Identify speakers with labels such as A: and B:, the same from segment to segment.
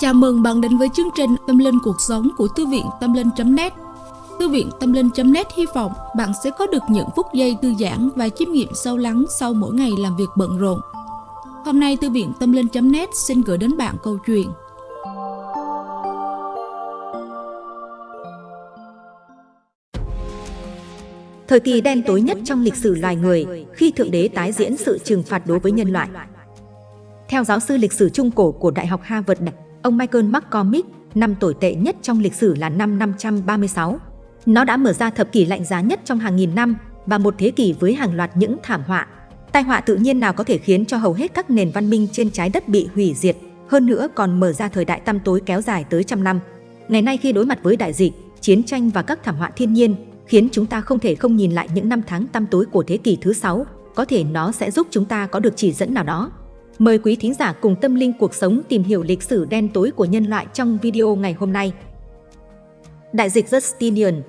A: Chào mừng bạn đến với chương trình Tâm Linh Cuộc Sống của Thư viện Tâm Linh.net Thư viện Tâm Linh.net hy vọng bạn sẽ có được những phút giây thư giãn và chiêm nghiệm sâu lắng sau mỗi ngày làm việc bận rộn. Hôm nay Thư viện Tâm Linh.net xin gửi đến bạn câu chuyện
B: Thời kỳ đen tối nhất trong lịch sử loài người khi Thượng Đế tái diễn sự trừng phạt đối với nhân loại. Theo giáo sư lịch sử trung cổ của Đại học Harvard, ông Michael McCormick, năm tồi tệ nhất trong lịch sử là năm 536. Nó đã mở ra thập kỷ lạnh giá nhất trong hàng nghìn năm và một thế kỷ với hàng loạt những thảm họa. Tai họa tự nhiên nào có thể khiến cho hầu hết các nền văn minh trên trái đất bị hủy diệt, hơn nữa còn mở ra thời đại tăm tối kéo dài tới trăm năm. Ngày nay khi đối mặt với đại dịch, chiến tranh và các thảm họa thiên nhiên, khiến chúng ta không thể không nhìn lại những năm tháng tăm tối của thế kỷ thứ sáu, có thể nó sẽ giúp chúng ta có được chỉ dẫn nào đó. Mời quý thính giả cùng tâm linh cuộc sống tìm hiểu lịch sử đen tối của nhân loại trong video ngày hôm nay. Đại dịch Justinian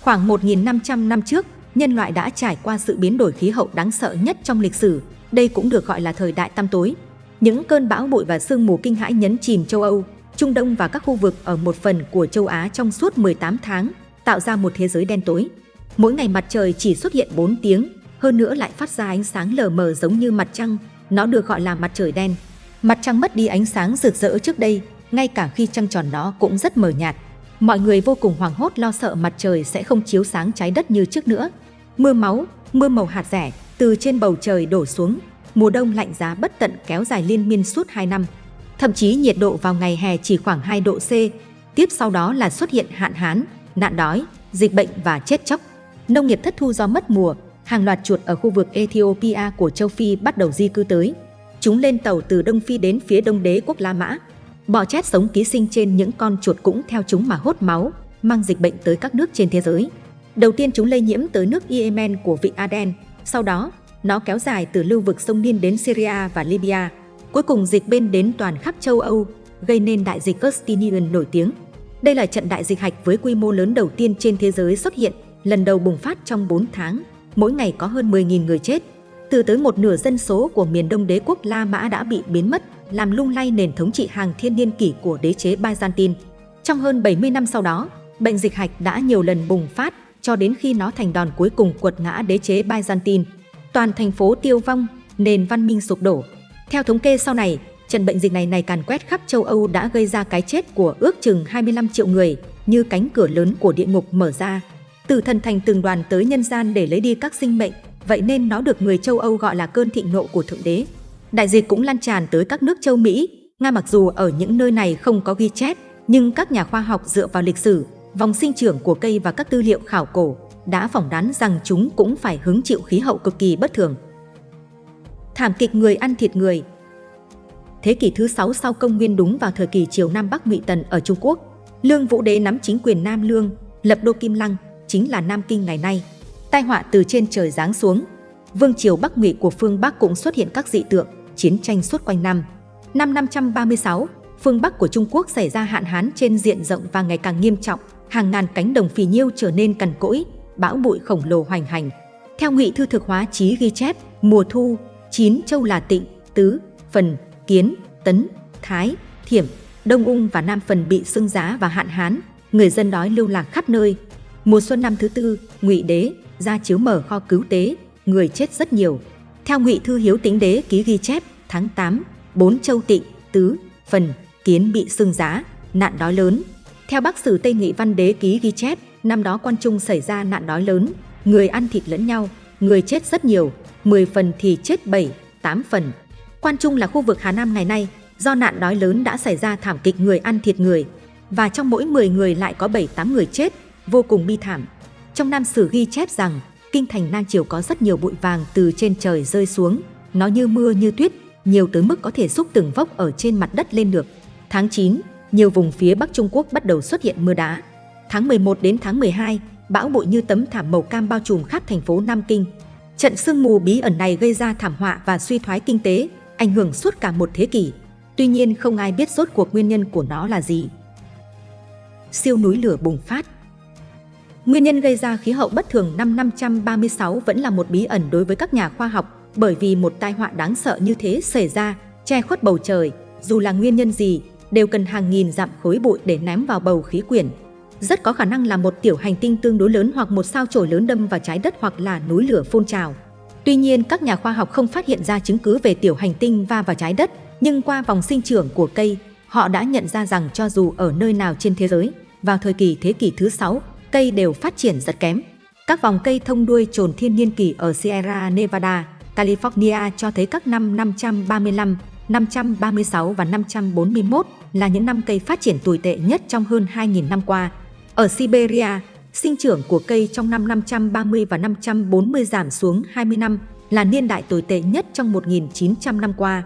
B: Khoảng 1.500 năm trước, nhân loại đã trải qua sự biến đổi khí hậu đáng sợ nhất trong lịch sử. Đây cũng được gọi là thời đại tăm tối. Những cơn bão bụi và sương mù kinh hãi nhấn chìm châu Âu, Trung Đông và các khu vực ở một phần của châu Á trong suốt 18 tháng, tạo ra một thế giới đen tối. Mỗi ngày mặt trời chỉ xuất hiện 4 tiếng, hơn nữa lại phát ra ánh sáng lờ mờ giống như mặt trăng, nó được gọi là mặt trời đen. Mặt trăng mất đi ánh sáng rực rỡ trước đây, ngay cả khi trăng tròn nó cũng rất mờ nhạt. Mọi người vô cùng hoảng hốt lo sợ mặt trời sẽ không chiếu sáng trái đất như trước nữa. Mưa máu, mưa màu hạt rẻ từ trên bầu trời đổ xuống, mùa đông lạnh giá bất tận kéo dài liên miên suốt 2 năm. Thậm chí nhiệt độ vào ngày hè chỉ khoảng 2 độ C, tiếp sau đó là xuất hiện hạn hán, nạn đói, dịch bệnh và chết chóc. Nông nghiệp thất thu do mất mùa, hàng loạt chuột ở khu vực Ethiopia của châu Phi bắt đầu di cư tới. Chúng lên tàu từ Đông Phi đến phía đông đế quốc La Mã. Bọ chét sống ký sinh trên những con chuột cũng theo chúng mà hốt máu, mang dịch bệnh tới các nước trên thế giới. Đầu tiên chúng lây nhiễm tới nước Yemen của vịnh Aden, sau đó nó kéo dài từ lưu vực sông Nin đến Syria và Libya. Cuối cùng dịch bên đến toàn khắp châu Âu, gây nên đại dịch Justinian nổi tiếng. Đây là trận đại dịch hạch với quy mô lớn đầu tiên trên thế giới xuất hiện, lần đầu bùng phát trong 4 tháng, mỗi ngày có hơn 10.000 người chết. Từ tới một nửa dân số của miền đông đế quốc La Mã đã bị biến mất, làm lung lay nền thống trị hàng thiên niên kỷ của đế chế Byzantine. Trong hơn 70 năm sau đó, bệnh dịch hạch đã nhiều lần bùng phát cho đến khi nó thành đòn cuối cùng quật ngã đế chế Byzantine. Toàn thành phố tiêu vong, nền văn minh sụp đổ. Theo thống kê sau này, trận bệnh dịch này này càn quét khắp châu Âu đã gây ra cái chết của ước chừng 25 triệu người, như cánh cửa lớn của địa ngục mở ra. Từ thần thành từng đoàn tới nhân gian để lấy đi các sinh mệnh, vậy nên nó được người châu Âu gọi là cơn thịnh nộ của Thượng Đế. Đại dịch cũng lan tràn tới các nước châu Mỹ. Nga mặc dù ở những nơi này không có ghi chép, nhưng các nhà khoa học dựa vào lịch sử, vòng sinh trưởng của cây và các tư liệu khảo cổ đã phỏng đoán rằng chúng cũng phải hứng chịu khí hậu cực kỳ bất thường. Thảm kịch người ăn thịt người Thế kỷ thứ 6 sau công nguyên đúng vào thời kỳ triều Nam Bắc Ngụy Tần ở Trung Quốc, Lương Vũ Đế nắm chính quyền Nam Lương, lập đô Kim Lăng, chính là Nam Kinh ngày nay. Tai họa từ trên trời giáng xuống. Vương triều Bắc Ngụy của phương Bắc cũng xuất hiện các dị tượng, chiến tranh suốt quanh năm. Năm 536, phương Bắc của Trung Quốc xảy ra hạn hán trên diện rộng và ngày càng nghiêm trọng, hàng ngàn cánh đồng phì nhiêu trở nên cằn cỗi, bão bụi khổng lồ hoành hành. Theo Ngụy Thư Thực Hóa Chí ghi chép, mùa thu, chín châu là Tịnh, Tứ, Phần, Kiến, Tấn, Thái, Thiểm, Đông Ung và Nam Phần bị sưng giá và hạn hán, người dân đói lưu lạc khắp nơi. Mùa xuân năm thứ tư, Ngụy Đế ra chiếu mở kho cứu tế, người chết rất nhiều. Theo Ngụy Thư Hiếu Tính Đế ký ghi chép, tháng 8, bốn châu Tịnh, Tứ, Phần, Kiến bị sưng giá, nạn đói lớn. Theo Bắc Sử Tây Nghị Văn Đế ký ghi chép, năm đó quan trung xảy ra nạn đói lớn, người ăn thịt lẫn nhau, người chết rất nhiều, 10 phần thì chết 7, 8 phần. Quan Trung là khu vực Hà Nam ngày nay, do nạn đói lớn đã xảy ra thảm kịch người ăn thịt người, và trong mỗi 10 người lại có 7-8 người chết, vô cùng bi thảm. Trong Nam Sử ghi chép rằng, kinh thành Nam Triều có rất nhiều bụi vàng từ trên trời rơi xuống, nó như mưa như tuyết, nhiều tới mức có thể xúc từng vốc ở trên mặt đất lên được. Tháng 9, nhiều vùng phía Bắc Trung Quốc bắt đầu xuất hiện mưa đá. Tháng 11 đến tháng 12, bão bụi như tấm thảm màu cam bao trùm khắp thành phố Nam Kinh. Trận sương mù bí ẩn này gây ra thảm họa và suy thoái kinh tế, ảnh hưởng suốt cả một thế kỷ. Tuy nhiên không ai biết rốt cuộc nguyên nhân của nó là gì. Siêu núi lửa bùng phát Nguyên nhân gây ra khí hậu bất thường năm 536 vẫn là một bí ẩn đối với các nhà khoa học bởi vì một tai họa đáng sợ như thế xảy ra, che khuất bầu trời, dù là nguyên nhân gì, đều cần hàng nghìn dặm khối bụi để ném vào bầu khí quyển. Rất có khả năng là một tiểu hành tinh tương đối lớn hoặc một sao chổi lớn đâm vào trái đất hoặc là núi lửa phun trào. Tuy nhiên, các nhà khoa học không phát hiện ra chứng cứ về tiểu hành tinh va vào trái đất, nhưng qua vòng sinh trưởng của cây, họ đã nhận ra rằng cho dù ở nơi nào trên thế giới, vào thời kỳ thế kỷ thứ 6, cây đều phát triển rất kém. Các vòng cây thông đuôi trồn thiên niên kỷ ở Sierra Nevada, California cho thấy các năm 535, 536 và 541 là những năm cây phát triển tồi tệ nhất trong hơn 2.000 năm qua. Ở Siberia, sinh trưởng của cây trong năm 530 và 540 giảm xuống 20 năm, là niên đại tồi tệ nhất trong 1.900 năm qua.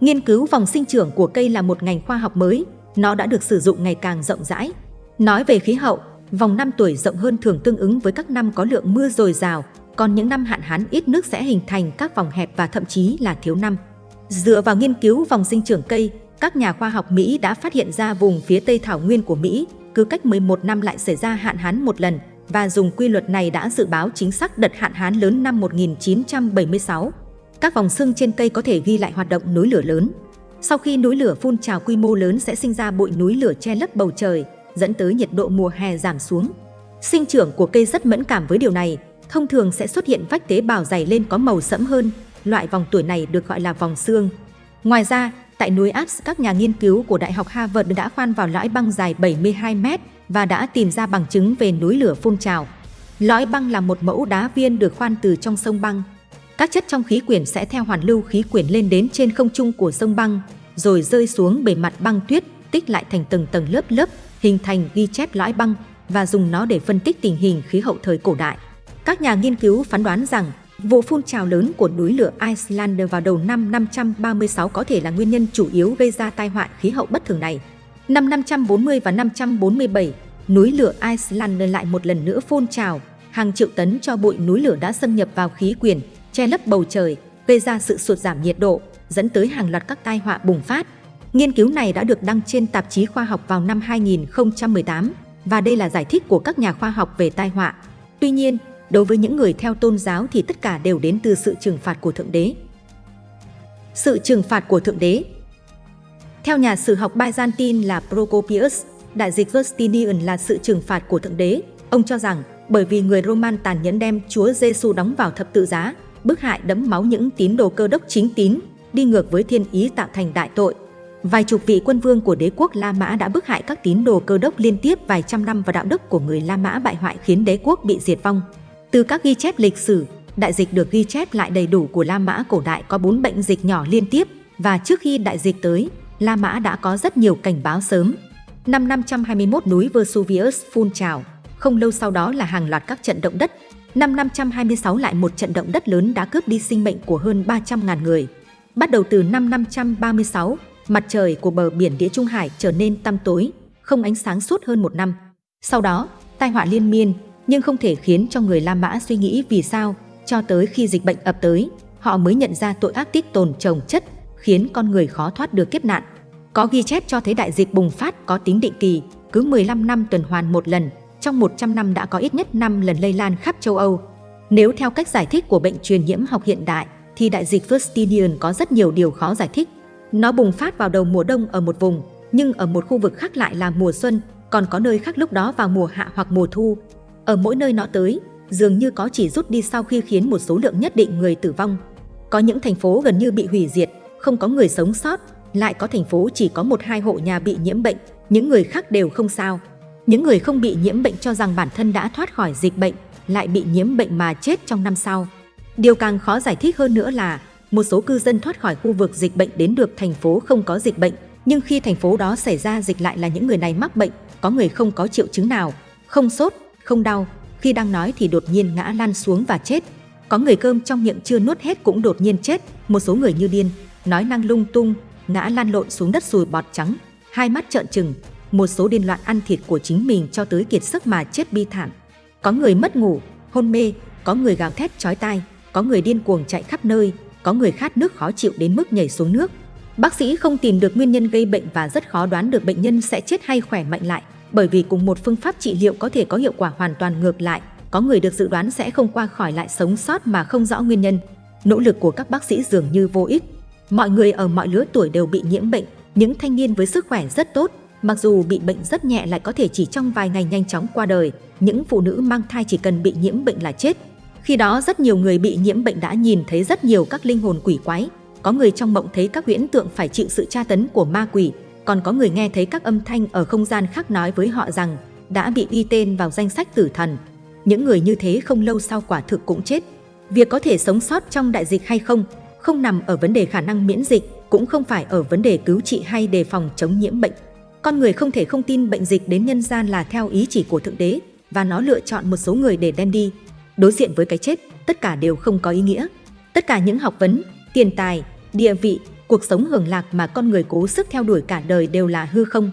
B: Nghiên cứu vòng sinh trưởng của cây là một ngành khoa học mới, nó đã được sử dụng ngày càng rộng rãi. Nói về khí hậu, vòng năm tuổi rộng hơn thường tương ứng với các năm có lượng mưa dồi dào, còn những năm hạn hán ít nước sẽ hình thành các vòng hẹp và thậm chí là thiếu năm. Dựa vào nghiên cứu vòng sinh trưởng cây, các nhà khoa học Mỹ đã phát hiện ra vùng phía Tây Thảo Nguyên của Mỹ cứ cách 11 năm lại xảy ra hạn hán một lần và dùng quy luật này đã dự báo chính xác đợt hạn hán lớn năm 1976. Các vòng xương trên cây có thể ghi lại hoạt động núi lửa lớn. Sau khi núi lửa phun trào quy mô lớn sẽ sinh ra bụi núi lửa che lấp bầu trời, dẫn tới nhiệt độ mùa hè giảm xuống. Sinh trưởng của cây rất mẫn cảm với điều này, thông thường sẽ xuất hiện vách tế bào dày lên có màu sẫm hơn, loại vòng tuổi này được gọi là vòng xương. Ngoài ra, tại núi Alps, các nhà nghiên cứu của Đại học Harvard đã khoan vào lõi băng dài 72 mét và đã tìm ra bằng chứng về núi lửa phun trào. Lõi băng là một mẫu đá viên được khoan từ trong sông băng. Các chất trong khí quyển sẽ theo hoàn lưu khí quyển lên đến trên không trung của sông băng, rồi rơi xuống bề mặt băng tuyết, tích lại thành từng tầng lớp lớp, hình thành ghi chép lõi băng và dùng nó để phân tích tình hình khí hậu thời cổ đại. Các nhà nghiên cứu phán đoán rằng vụ phun trào lớn của núi lửa Iceland vào đầu năm 536 có thể là nguyên nhân chủ yếu gây ra tai họa khí hậu bất thường này. Năm 540 và 547, núi lửa Iceland lại một lần nữa phun trào, hàng triệu tấn cho bụi núi lửa đã xâm nhập vào khí quyển, che lấp bầu trời, gây ra sự sụt giảm nhiệt độ, dẫn tới hàng loạt các tai họa bùng phát. Nghiên cứu này đã được đăng trên tạp chí khoa học vào năm 2018 và đây là giải thích của các nhà khoa học về tai họa. Tuy nhiên, đối với những người theo tôn giáo thì tất cả đều đến từ sự trừng phạt của Thượng Đế. Sự trừng phạt của Thượng Đế Theo nhà sử học Byzantine là Procopius, đại dịch Justinian là sự trừng phạt của Thượng Đế. Ông cho rằng bởi vì người Roman tàn nhẫn đem Chúa Giêsu đóng vào thập tự giá, bức hại đẫm máu những tín đồ cơ đốc chính tín, đi ngược với thiên ý tạo thành đại tội. Vài chục vị quân vương của đế quốc La Mã đã bức hại các tín đồ cơ đốc liên tiếp vài trăm năm và đạo đức của người La Mã bại hoại khiến đế quốc bị diệt vong. Từ các ghi chép lịch sử, đại dịch được ghi chép lại đầy đủ của La Mã cổ đại có bốn bệnh dịch nhỏ liên tiếp và trước khi đại dịch tới, La Mã đã có rất nhiều cảnh báo sớm. Năm 521 núi Vesuvius phun trào, không lâu sau đó là hàng loạt các trận động đất. Năm 526 lại một trận động đất lớn đã cướp đi sinh mệnh của hơn 300.000 người. Bắt đầu từ năm 536, mặt trời của bờ biển Địa Trung Hải trở nên tăm tối, không ánh sáng suốt hơn một năm. Sau đó, tai họa liên miên, nhưng không thể khiến cho người La Mã suy nghĩ vì sao, cho tới khi dịch bệnh ập tới, họ mới nhận ra tội ác tích tồn trồng chất, khiến con người khó thoát được kiếp nạn. Có ghi chép cho thấy đại dịch bùng phát có tính định kỳ, cứ 15 năm tuần hoàn một lần, trong 100 năm đã có ít nhất 5 lần lây lan khắp châu Âu. Nếu theo cách giải thích của bệnh truyền nhiễm học hiện đại, thì đại dịch Justinian có rất nhiều điều khó giải thích. Nó bùng phát vào đầu mùa đông ở một vùng, nhưng ở một khu vực khác lại là mùa xuân, còn có nơi khác lúc đó vào mùa hạ hoặc mùa thu. Ở mỗi nơi nó tới, dường như có chỉ rút đi sau khi khiến một số lượng nhất định người tử vong. Có những thành phố gần như bị hủy diệt, không có người sống sót, lại có thành phố chỉ có một hai hộ nhà bị nhiễm bệnh, những người khác đều không sao. Những người không bị nhiễm bệnh cho rằng bản thân đã thoát khỏi dịch bệnh, lại bị nhiễm bệnh mà chết trong năm sau. Điều càng khó giải thích hơn nữa là một số cư dân thoát khỏi khu vực dịch bệnh đến được thành phố không có dịch bệnh, nhưng khi thành phố đó xảy ra dịch lại là những người này mắc bệnh, có người không có triệu chứng nào, không sốt, không đau, khi đang nói thì đột nhiên ngã lăn xuống và chết. Có người cơm trong miệng chưa nuốt hết cũng đột nhiên chết, một số người như điên, nói năng lung tung, ngã lăn lộn xuống đất sùi bọt trắng, hai mắt trợn trừng, một số điên loạn ăn thịt của chính mình cho tới kiệt sức mà chết bi thảm. Có người mất ngủ, hôn mê, có người gào thét chói tai, có người điên cuồng chạy khắp nơi, có người khát nước khó chịu đến mức nhảy xuống nước. Bác sĩ không tìm được nguyên nhân gây bệnh và rất khó đoán được bệnh nhân sẽ chết hay khỏe mạnh lại, bởi vì cùng một phương pháp trị liệu có thể có hiệu quả hoàn toàn ngược lại, có người được dự đoán sẽ không qua khỏi lại sống sót mà không rõ nguyên nhân. Nỗ lực của các bác sĩ dường như vô ích. Mọi người ở mọi lứa tuổi đều bị nhiễm bệnh, Những thanh niên với sức khỏe rất tốt, mặc dù bị bệnh rất nhẹ lại có thể chỉ trong vài ngày nhanh chóng qua đời. Những phụ nữ mang thai chỉ cần bị nhiễm bệnh là chết. Khi đó rất nhiều người bị nhiễm bệnh đã nhìn thấy rất nhiều các linh hồn quỷ quái. Có người trong mộng thấy các huyễn tượng phải chịu sự tra tấn của ma quỷ, còn có người nghe thấy các âm thanh ở không gian khác nói với họ rằng đã bị ghi tên vào danh sách tử thần. Những người như thế không lâu sau quả thực cũng chết. Việc có thể sống sót trong đại dịch hay không, không nằm ở vấn đề khả năng miễn dịch, cũng không phải ở vấn đề cứu trị hay đề phòng chống nhiễm bệnh. Con người không thể không tin bệnh dịch đến nhân gian là theo ý chỉ của Thượng Đế và nó lựa chọn một số người để đem đi. Đối diện với cái chết, tất cả đều không có ý nghĩa. Tất cả những học vấn, tiền tài, địa vị, cuộc sống hưởng lạc mà con người cố sức theo đuổi cả đời đều là hư không.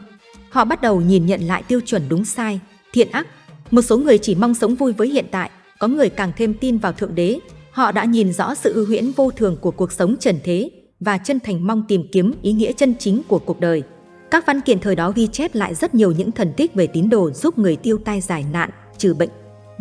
B: Họ bắt đầu nhìn nhận lại tiêu chuẩn đúng sai, thiện ác. Một số người chỉ mong sống vui với hiện tại, có người càng thêm tin vào Thượng Đế. Họ đã nhìn rõ sự ưu huyễn vô thường của cuộc sống trần thế và chân thành mong tìm kiếm ý nghĩa chân chính của cuộc đời. Các văn kiện thời đó ghi chép lại rất nhiều những thần tích về tín đồ giúp người tiêu tai giải nạn, trừ bệnh.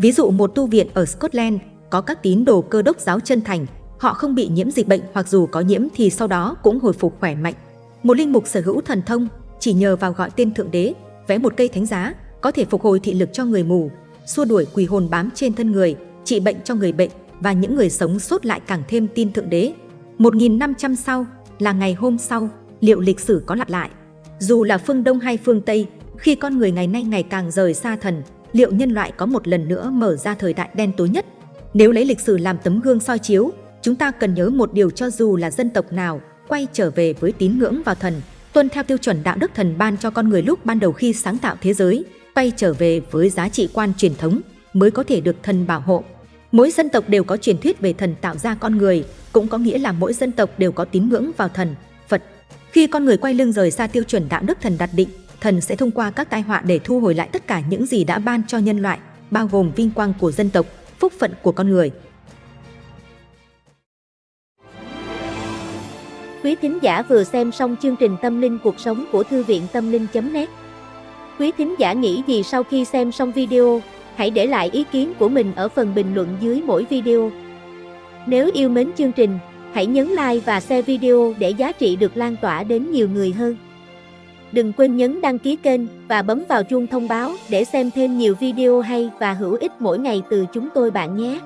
B: Ví dụ một tu viện ở Scotland có các tín đồ cơ đốc giáo chân thành, họ không bị nhiễm dịch bệnh hoặc dù có nhiễm thì sau đó cũng hồi phục khỏe mạnh. Một linh mục sở hữu thần thông, chỉ nhờ vào gọi tên Thượng Đế, vẽ một cây thánh giá, có thể phục hồi thị lực cho người mù, xua đuổi quỷ hồn bám trên thân người, trị bệnh cho người bệnh và những người sống sót lại càng thêm tin Thượng Đế. 1.500 sau là ngày hôm sau, liệu lịch sử có lặp lại? Dù là phương Đông hay phương Tây, khi con người ngày nay ngày càng rời xa thần, liệu nhân loại có một lần nữa mở ra thời đại đen tối nhất? Nếu lấy lịch sử làm tấm gương soi chiếu, chúng ta cần nhớ một điều cho dù là dân tộc nào, quay trở về với tín ngưỡng vào thần, tuân theo tiêu chuẩn đạo đức thần ban cho con người lúc ban đầu khi sáng tạo thế giới, quay trở về với giá trị quan truyền thống mới có thể được thần bảo hộ. Mỗi dân tộc đều có truyền thuyết về thần tạo ra con người, cũng có nghĩa là mỗi dân tộc đều có tín ngưỡng vào thần, Phật. Khi con người quay lưng rời xa tiêu chuẩn đạo đức thần đặt định, thần sẽ thông qua các tai họa để thu hồi lại tất cả những gì đã ban cho nhân loại, bao gồm vinh quang của dân tộc, phúc phận của con người.
C: Quý thính giả vừa xem xong chương trình Tâm linh cuộc sống của Thư viện Tâm linh.net Quý thính giả nghĩ gì sau khi xem xong video? Hãy để lại ý kiến của mình ở phần bình luận dưới mỗi video. Nếu yêu mến chương trình, hãy nhấn like và share video để giá trị được lan tỏa đến nhiều người hơn. Đừng quên nhấn đăng ký kênh và bấm vào chuông thông báo để xem thêm nhiều video hay và hữu ích mỗi ngày từ chúng tôi bạn nhé.